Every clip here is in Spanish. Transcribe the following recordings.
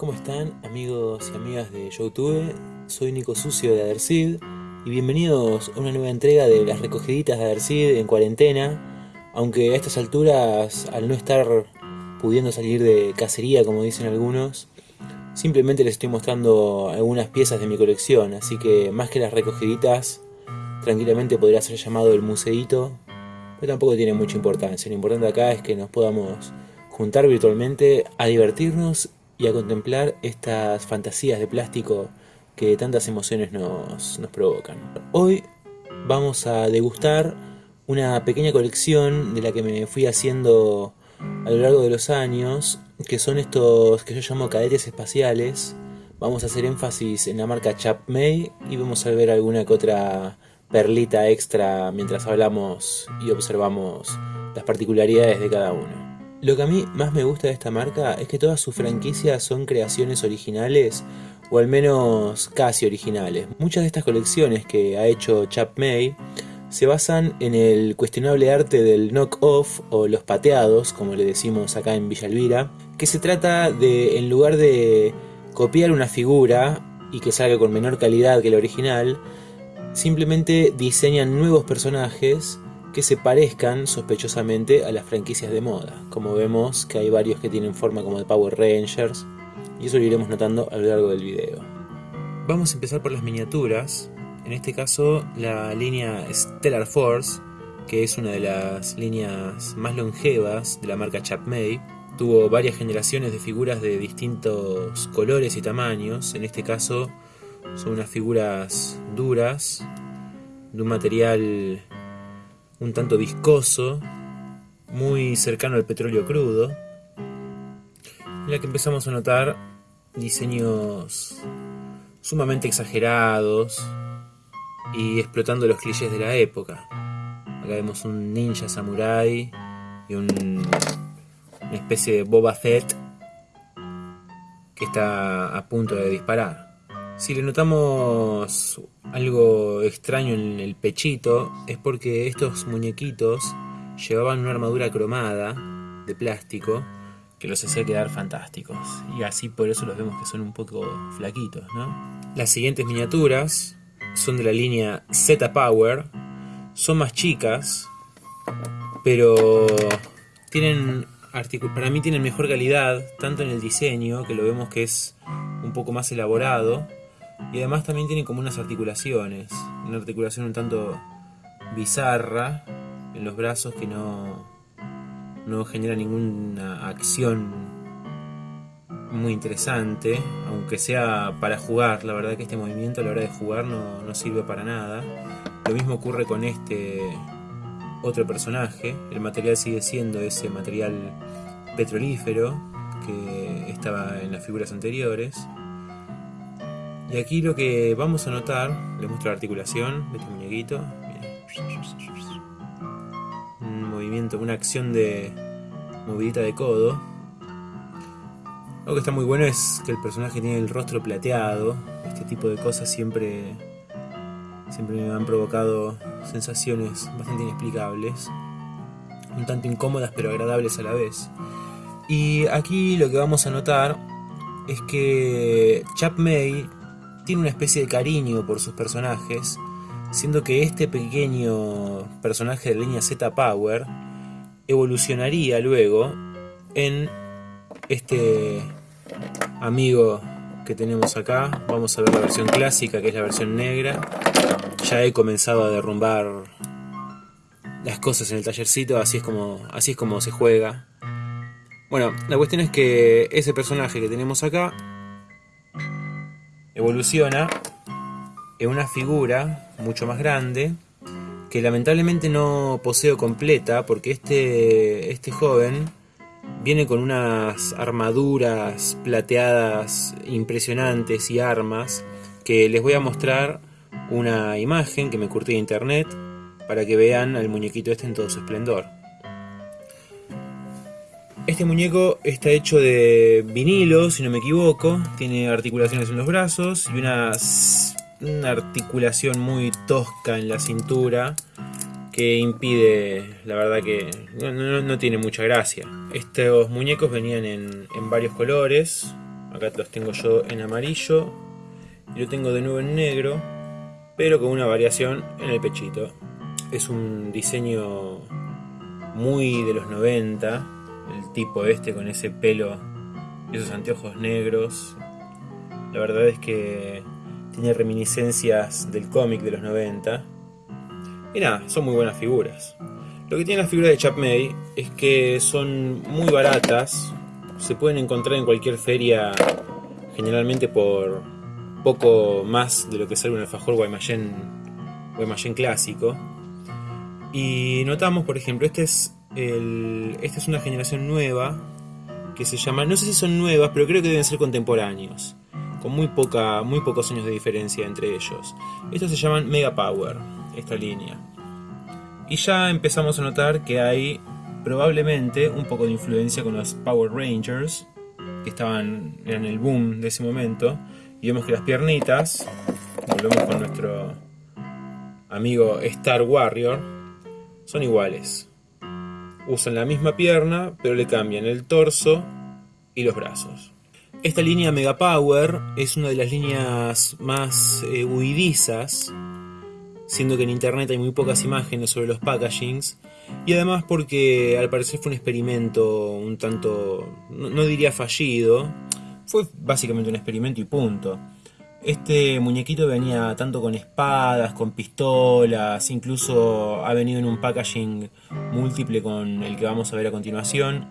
¿Cómo están amigos y amigas de Youtube? Soy Nico Sucio de Adersid y bienvenidos a una nueva entrega de las recogiditas de Adersid en cuarentena aunque a estas alturas, al no estar pudiendo salir de cacería como dicen algunos simplemente les estoy mostrando algunas piezas de mi colección así que más que las recogiditas tranquilamente podría ser llamado el museito pero tampoco tiene mucha importancia, lo importante acá es que nos podamos juntar virtualmente a divertirnos y a contemplar estas fantasías de plástico que tantas emociones nos, nos provocan. Hoy vamos a degustar una pequeña colección de la que me fui haciendo a lo largo de los años, que son estos que yo llamo cadetes espaciales. Vamos a hacer énfasis en la marca Chapmay y vamos a ver alguna que otra perlita extra mientras hablamos y observamos las particularidades de cada uno. Lo que a mí más me gusta de esta marca es que todas sus franquicias son creaciones originales o al menos casi originales. Muchas de estas colecciones que ha hecho Chap May se basan en el cuestionable arte del knock-off o los pateados, como le decimos acá en Villa Elvira, que se trata de, en lugar de copiar una figura y que salga con menor calidad que la original, simplemente diseñan nuevos personajes que se parezcan sospechosamente a las franquicias de moda, como vemos que hay varios que tienen forma como de Power Rangers, y eso lo iremos notando a lo largo del video. Vamos a empezar por las miniaturas, en este caso la línea Stellar Force, que es una de las líneas más longevas de la marca Chapmay, tuvo varias generaciones de figuras de distintos colores y tamaños, en este caso son unas figuras duras, de un material un tanto viscoso, muy cercano al petróleo crudo, en la que empezamos a notar diseños sumamente exagerados y explotando los clichés de la época. Acá vemos un ninja samurai y un, una especie de Boba Fett que está a punto de disparar. Si le notamos algo extraño en el pechito es porque estos muñequitos llevaban una armadura cromada de plástico que los hacía quedar fantásticos y así por eso los vemos que son un poco flaquitos, ¿no? Las siguientes miniaturas son de la línea Z Power, son más chicas, pero tienen para mí tienen mejor calidad, tanto en el diseño, que lo vemos que es un poco más elaborado, y además también tiene como unas articulaciones, una articulación un tanto bizarra en los brazos que no, no genera ninguna acción muy interesante, aunque sea para jugar, la verdad que este movimiento a la hora de jugar no, no sirve para nada. Lo mismo ocurre con este otro personaje, el material sigue siendo ese material petrolífero que estaba en las figuras anteriores. Y aquí lo que vamos a notar, les muestro la articulación de este muñequito. Un movimiento, una acción de movidita de codo. Lo que está muy bueno es que el personaje tiene el rostro plateado. Este tipo de cosas siempre, siempre me han provocado sensaciones bastante inexplicables. Un tanto incómodas pero agradables a la vez. Y aquí lo que vamos a notar es que Chap May tiene una especie de cariño por sus personajes, siendo que este pequeño personaje de línea Z Power evolucionaría luego en este amigo que tenemos acá. Vamos a ver la versión clásica, que es la versión negra. Ya he comenzado a derrumbar las cosas en el tallercito, así es como, así es como se juega. Bueno, la cuestión es que ese personaje que tenemos acá evoluciona en una figura mucho más grande que lamentablemente no poseo completa porque este, este joven viene con unas armaduras plateadas impresionantes y armas que les voy a mostrar una imagen que me curtí de internet para que vean al muñequito este en todo su esplendor. Este muñeco está hecho de vinilo, si no me equivoco. Tiene articulaciones en los brazos y una, articulación muy tosca en la cintura que impide, la verdad que no, tiene mucha gracia. Estos muñecos venían en, varios colores, Acá los tengo yo en amarillo y lo tengo de nuevo en negro, pero con una variación en el pechito. Es un diseño muy de los 90, tipo este con ese pelo y esos anteojos negros. La verdad es que tiene reminiscencias del cómic de los 90. Y nada, son muy buenas figuras. Lo que tiene las figuras de Chap May es que son muy baratas, se pueden encontrar en cualquier feria, generalmente por poco más de lo que sale un alfajor Guaymallén, Guaymallén clásico. Y notamos, por ejemplo, este es esta es una generación nueva que se llama, no sé si son nuevas, pero creo que deben ser contemporáneos, con muy, poca, muy pocos años de diferencia entre ellos. Estos se llaman Mega Power, esta línea. Y ya empezamos a notar que hay probablemente un poco de influencia con los Power Rangers, que estaban en el boom de ese momento. Y vemos que las piernitas, volvemos con nuestro amigo Star Warrior, son iguales. Usan la misma pierna, pero le cambian el torso y los brazos. Esta línea Mega Power es una de las líneas más eh, huidizas siendo que en internet hay muy pocas imágenes sobre los packagings, y además porque al parecer fue un experimento un tanto, no, diría fallido, fue básicamente un experimento y punto. Este muñequito venía tanto con espadas, con pistolas, incluso ha venido en un packaging múltiple con el que vamos a ver a continuación.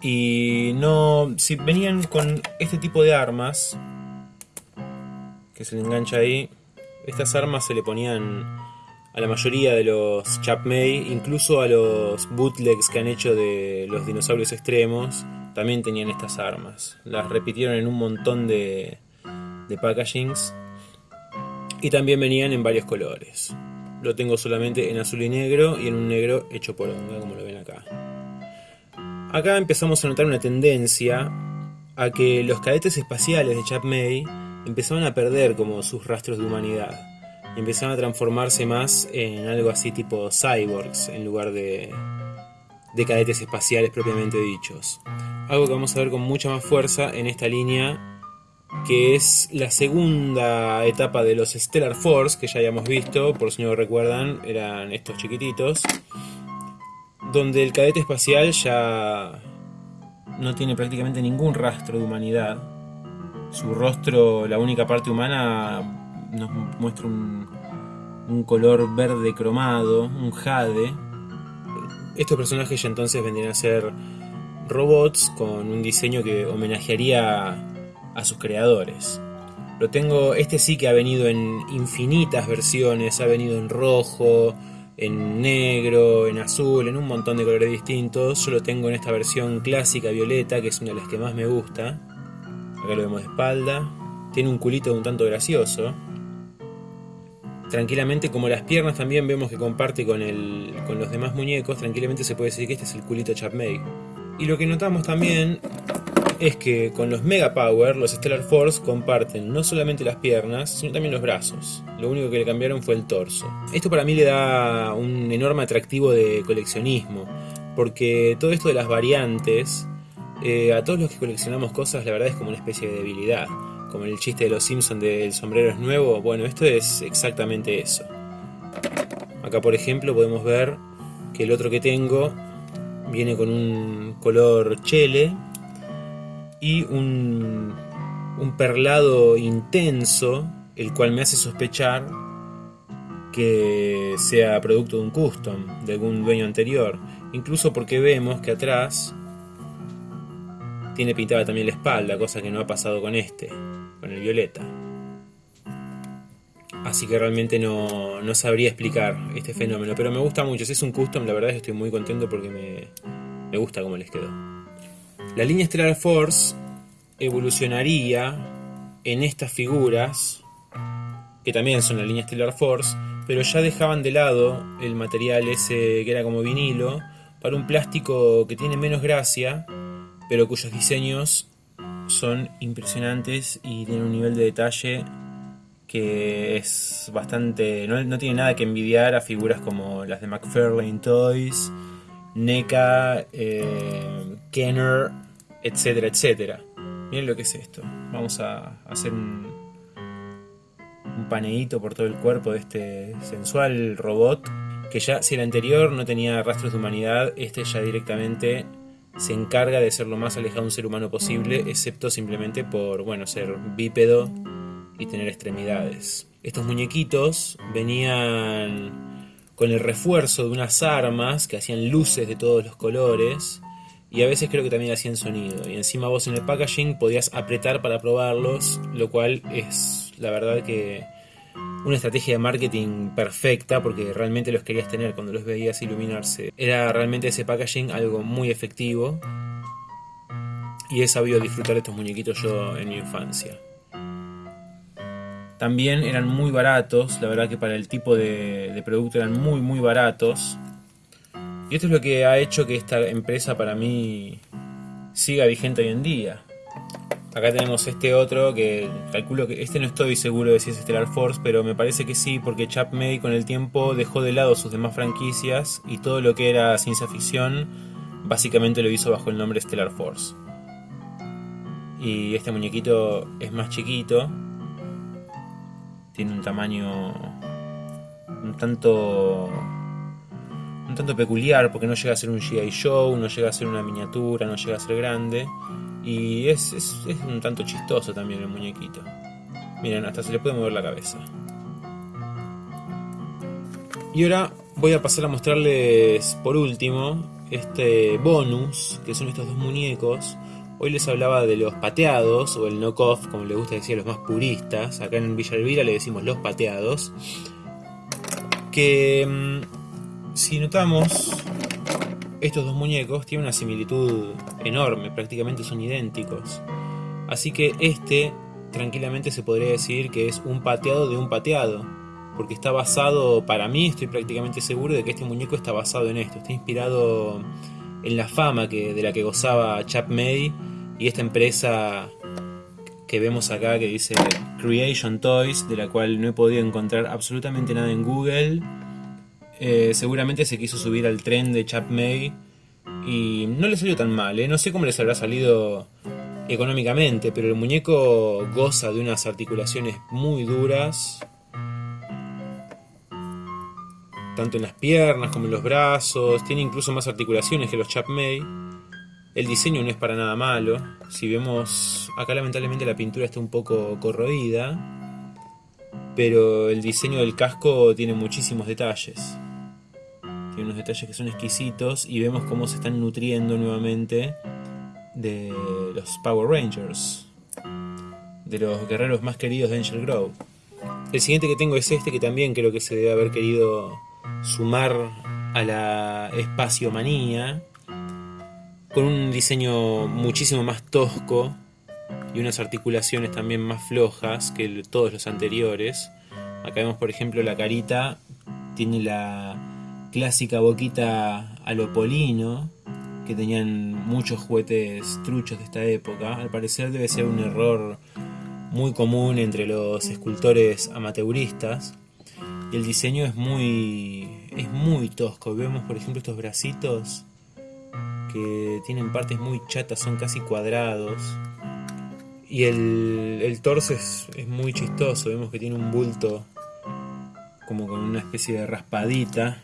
Y no, si venían con este tipo de armas, que se le engancha ahí, estas armas se le ponían a la mayoría de los Chapmay, incluso a los bootlegs que han hecho de los dinosaurios extremos, también tenían estas armas. Las repitieron en un montón de, de packagings y también venían en varios colores. Lo tengo solamente en azul y negro y en un negro hecho por onda, como lo ven acá. Acá empezamos a notar una tendencia a que los cadetes espaciales de Chapmay empezaban a perder como sus rastros de humanidad. Y empezaban a transformarse más en algo así tipo cyborgs en lugar de, de cadetes espaciales propiamente dichos. Algo que vamos a ver con mucha más fuerza en esta línea que es la segunda etapa de los Stellar Force, que ya habíamos visto, por si no lo recuerdan, eran estos chiquititos, donde el cadete espacial ya no tiene prácticamente ningún rastro de humanidad, su rostro, la única parte humana, nos muestra un, color verde cromado, un jade. Estos personajes ya entonces vendrían a ser robots con un diseño que homenajearía a sus creadores. Lo tengo, este sí que ha venido en infinitas versiones, ha venido en rojo, en negro, en azul, en un montón de colores distintos. Yo lo tengo en esta versión clásica violeta, que es una de las que más me gusta. Acá lo vemos de espalda. Tiene un culito un tanto gracioso. Tranquilamente, como las piernas también vemos que comparte con, el, con los demás muñecos, tranquilamente se puede decir que este es el culito Chapmay. Y lo que notamos también es que con los Mega Power, los Stellar Force comparten no solamente las piernas, sino también los brazos. Lo único que le cambiaron fue el torso. Esto para mí le da un enorme atractivo de coleccionismo, porque todo esto de las variantes eh, a todos los que coleccionamos cosas la verdad es como una especie de debilidad. Como el chiste de los Simpsons del sombrero es nuevo, bueno, esto es exactamente eso. Acá por ejemplo podemos ver que el otro que tengo viene con un color chele y un, un perlado intenso, el cual me hace sospechar que sea producto de un custom, de algún dueño anterior. Incluso porque vemos que atrás tiene pintada también la espalda, cosa que no ha pasado con este, con el violeta. Así que realmente no, no sabría explicar este fenómeno, pero me gusta mucho. Si es un custom, la verdad es que estoy muy contento porque me, me gusta cómo les quedó. La línea Stellar Force evolucionaría en estas figuras, que también son la línea Stellar Force, pero ya dejaban de lado el material ese que era como vinilo para un plástico que tiene menos gracia pero cuyos diseños son impresionantes y tienen un nivel de detalle que es bastante. no, tiene nada que envidiar a figuras como las de McFarlane Toys, NECA, eh, Kenner, etcétera, etcétera. Miren lo que es esto. Vamos a hacer un, un paneíto por todo el cuerpo de este sensual robot. Que ya, si el anterior no tenía rastros de humanidad, este ya directamente se encarga de ser lo más alejado de un ser humano posible, excepto simplemente por, bueno, ser bípedo y tener extremidades. Estos muñequitos venían con el refuerzo de unas armas que hacían luces de todos los colores y a veces creo que también hacían sonido. Y encima vos en el packaging podías apretar para probarlos, lo cual es la verdad que una estrategia de marketing perfecta porque realmente los querías tener cuando los veías iluminarse. Era realmente ese packaging algo muy efectivo y he sabido disfrutar de estos muñequitos yo en mi infancia. También eran muy baratos, la verdad que para el tipo de, de producto eran muy muy baratos. Y esto es lo que ha hecho que esta empresa para mí siga vigente hoy en día. Acá tenemos este otro que calculo que este no estoy seguro de si es Stellar Force, pero me parece que sí, porque Chap May con el tiempo dejó de lado sus demás franquicias y todo lo que era ciencia ficción básicamente lo hizo bajo el nombre Stellar Force. Y este muñequito es más chiquito, tiene un tamaño un tanto un tanto peculiar porque no llega a ser un G.I. Show, no llega a ser una miniatura, no llega a ser grande. Y es, es, un tanto chistoso también el muñequito. Miren, hasta se le puede mover la cabeza. Y ahora voy a pasar a mostrarles por último este bonus, que son estos dos muñecos. Hoy les hablaba de los pateados, o el knockoff, como les gusta decir a los más puristas. Acá en Villa Elvira le decimos los pateados. Que mm, si notamos, estos dos muñecos tienen una similitud enorme, prácticamente son idénticos. Así que este tranquilamente se podría decir que es un pateado de un pateado, porque está basado, para mí estoy prácticamente seguro de que este muñeco está basado en esto, está inspirado en la fama que, de la que gozaba Chap May y esta empresa que vemos acá que dice Creation Toys, de la cual no he podido encontrar absolutamente nada en Google eh, seguramente se quiso subir al tren de Chap May y no le salió tan mal, ¿eh? no sé cómo les habrá salido económicamente, pero el muñeco goza de unas articulaciones muy duras, tanto en las piernas como en los brazos, tiene incluso más articulaciones que los Chap May. El diseño no es para nada malo, si vemos acá lamentablemente la pintura está un poco corroída, pero el diseño del casco tiene muchísimos detalles. Tiene unos detalles que son exquisitos y vemos cómo se están nutriendo nuevamente de los Power Rangers, de los guerreros más queridos de Angel Grove. El siguiente que tengo es este que también creo que se debe haber querido sumar a la espaciomanía con un diseño muchísimo más tosco y unas articulaciones también más flojas que todos los anteriores. Acá vemos por ejemplo la carita tiene la clásica boquita alopolino que tenían muchos juguetes truchos de esta época. Al parecer debe ser un error muy común entre los escultores amateuristas. Y el diseño es muy, es muy tosco. Vemos por ejemplo estos bracitos que tienen partes muy chatas, son casi cuadrados. Y el, el torso es, es muy chistoso, vemos que tiene un bulto como con una especie de raspadita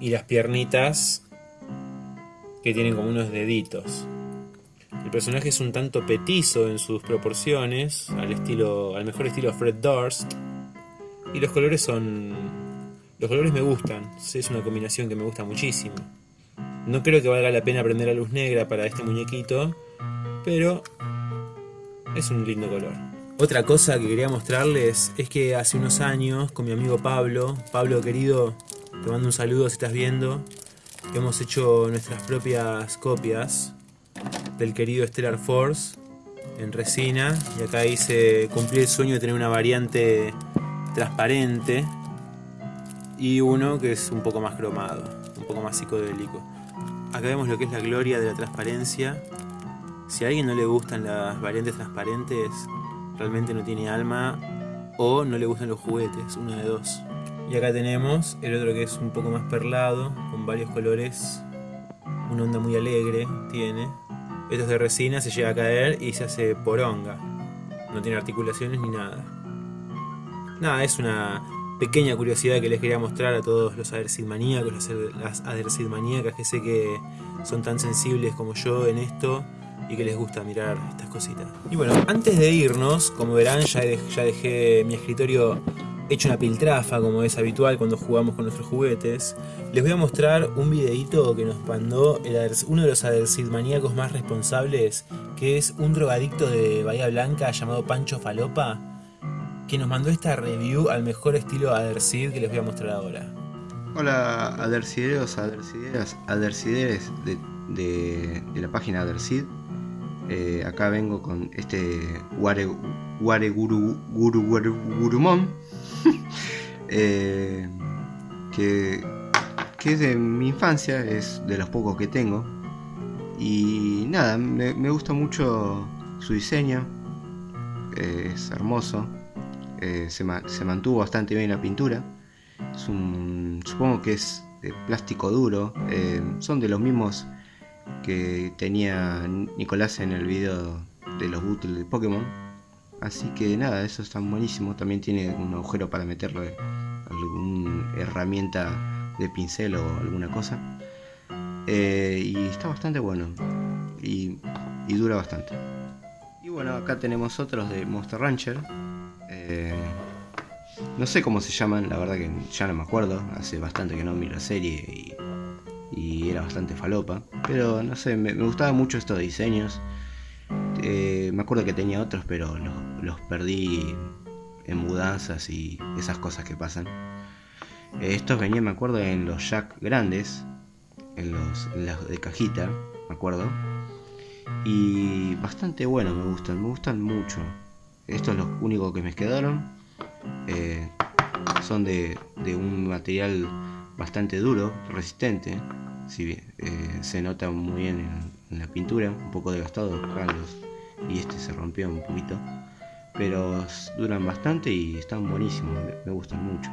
y las piernitas que tienen como unos deditos. El personaje es un tanto petizo en sus proporciones, al estilo, al mejor estilo Fred Durst, y los colores son, los colores me gustan, es una combinación que me gusta muchísimo. No creo que valga la pena prender la luz negra para este muñequito, pero es un lindo color. Otra cosa que quería mostrarles es que hace unos años con mi amigo Pablo, Pablo querido, te mando un saludo si estás viendo. Hemos hecho nuestras propias copias del querido Stellar Force en resina. Y acá hice cumplir el sueño de tener una variante transparente y uno que es un poco más cromado, un poco más psicodélico. Acá vemos lo que es la gloria de la transparencia. Si a alguien no le gustan las variantes transparentes, realmente no tiene alma o no le gustan los juguetes, una de dos. Y acá tenemos el otro que es un poco más perlado, con varios colores una onda muy alegre tiene. Esto es de resina, se llega a caer y se hace poronga. No tiene articulaciones ni nada. Nada, es una pequeña curiosidad que les quería mostrar a todos los Adersid maníacos, las Adersid maníacas que sé que son tan sensibles como yo en esto y que les gusta mirar estas cositas. Y bueno, antes de irnos, como verán, ya, ya dejé mi escritorio hecho una piltrafa como es habitual cuando jugamos con nuestros juguetes, les voy a mostrar un videito que nos mandó uno de los Adersid maníacos más responsables, que es un drogadicto de Bahía Blanca llamado Pancho Falopa, que nos mandó esta review al mejor estilo Adersid que les voy a mostrar ahora. Hola Adersideros, Adersideras, Adersideres de, de, la página Adersid. Eh, acá vengo con este Ware, Ware Guru, Guru, Guru eh, que, que, es de mi infancia, es de los pocos que tengo. Y nada, me, gusta mucho su diseño, eh, es hermoso, eh, se, mantuvo bastante bien la pintura. supongo que es de plástico duro, son de los mismos que tenía Nicolás en el video de los bootles de Pokémon Así que nada, eso está buenísimo. También tiene un agujero para meterle alguna herramienta de pincel o alguna cosa. Eh, y está bastante bueno. Y, dura bastante. Y bueno, acá tenemos otros de Monster Rancher. Eh, no sé cómo se llaman, la verdad que ya no me acuerdo. Hace bastante que no miro la serie y, era bastante falopa. Pero no sé, me, me gustaban mucho estos diseños. Eh, me acuerdo que tenía otros, pero los, perdí en mudanzas y esas cosas que pasan. Eh, estos venían, me acuerdo, en los jack grandes, en los, de cajita, me acuerdo. Y bastante bueno, me gustan, me gustan mucho. Estos son los únicos que me quedaron. Eh, son de, un material bastante duro, resistente. Si se nota muy bien en, la pintura, un poco desgastado, los, y este se rompió un poquito. Pero duran bastante y están buenísimos, me, gustan mucho.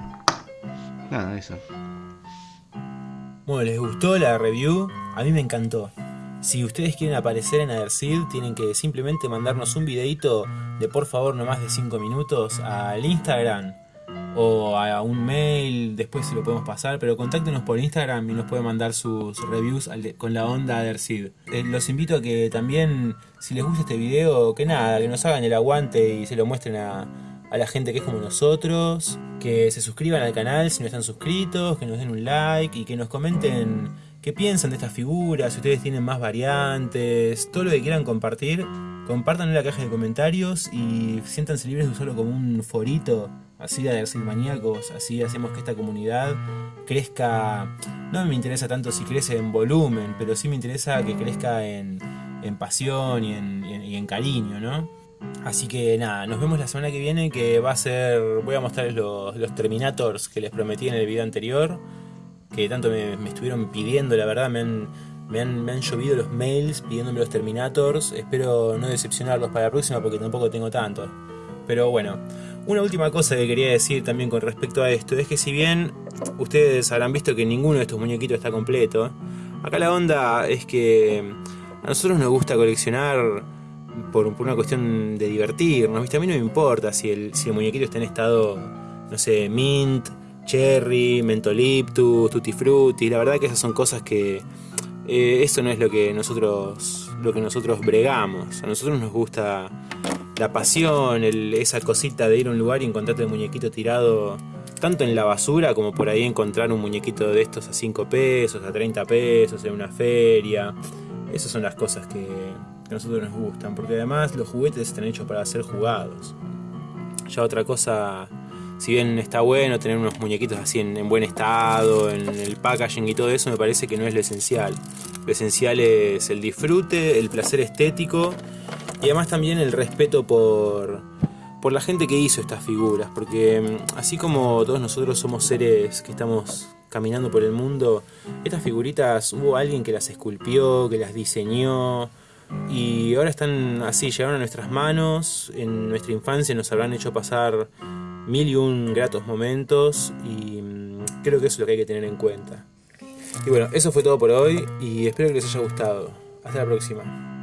Nada, eso. Bueno, ¿les gustó la review? A mí me encantó. Si ustedes quieren aparecer en Adersid, tienen que simplemente mandarnos un videito de por favor no más de 5 minutos al Instagram o a un mail, después se lo podemos pasar, pero contáctenos por Instagram y nos pueden mandar sus reviews con la onda Adersid. Eh, los invito a que también, si les gusta este video, que nada, que nos hagan el aguante y se lo muestren a, a la gente que es como nosotros, que se suscriban al canal si no están suscritos, que nos den un like y que nos comenten qué piensan de estas figuras, si ustedes tienen más variantes, todo lo que quieran compartir, compartan en la caja de comentarios y siéntanse libres de usarlo como un forito así de maníacos, así hacemos que esta comunidad crezca, no me interesa tanto si crece en volumen, pero sí me interesa que crezca en, pasión y en, cariño, ¿no? Así que nada, nos vemos la semana que viene que va a ser, voy a mostrarles los, los Terminators que les prometí en el video anterior, que tanto me, estuvieron pidiendo, la verdad me han, me han, me han llovido los mails pidiéndome los Terminators, espero no decepcionarlos para la próxima porque tampoco tengo tanto. Pero bueno, una última cosa que quería decir también con respecto a esto es que si bien ustedes habrán visto que ninguno de estos muñequitos está completo, acá la onda es que a nosotros nos gusta coleccionar por, una cuestión de divertirnos, ¿viste? A mí no me importa si el, si el muñequito está en estado, no sé, mint, cherry, mentoliptus, tutti frutti, la verdad que esas son cosas que eh, eso no es lo que nosotros lo que nosotros bregamos. A nosotros nos gusta la pasión, esa cosita de ir a un lugar y encontrarte el muñequito tirado tanto en la basura como por ahí encontrar un muñequito de estos a 5 pesos, a 30 pesos en una feria. Esas son las cosas que, a nosotros nos gustan, porque además los juguetes están hechos para ser jugados. Ya otra cosa, si bien está bueno tener unos muñequitos así en, en buen estado, en el packaging y todo eso, me parece que no es lo esencial. Lo esencial es el disfrute, el placer estético y además también el respeto por, por la gente que hizo estas figuras, porque mm, así como todos nosotros somos seres que estamos caminando por el mundo, estas figuritas hubo alguien que las esculpió, que las diseñó, y ahora están así, llegaron a nuestras manos, en nuestra infancia nos habrán hecho pasar mil y un gratos momentos, y mm, creo que eso es lo que hay que tener en cuenta. Y bueno, eso fue todo por hoy y espero que les haya gustado. Hasta la próxima.